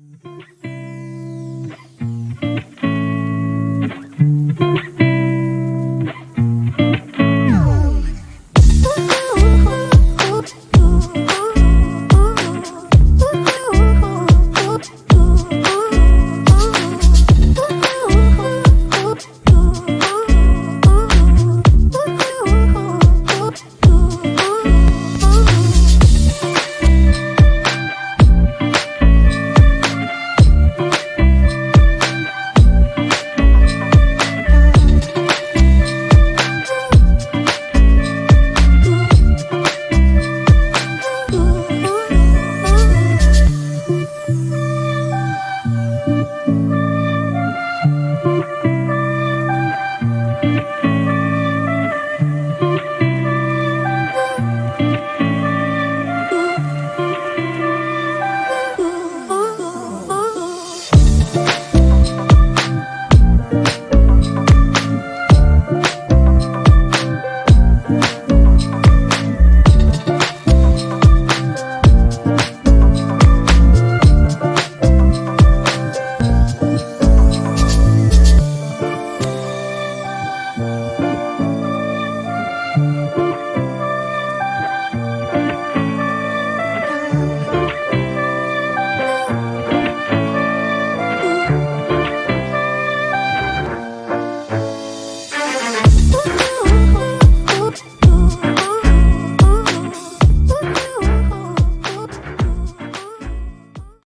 Mm-hmm.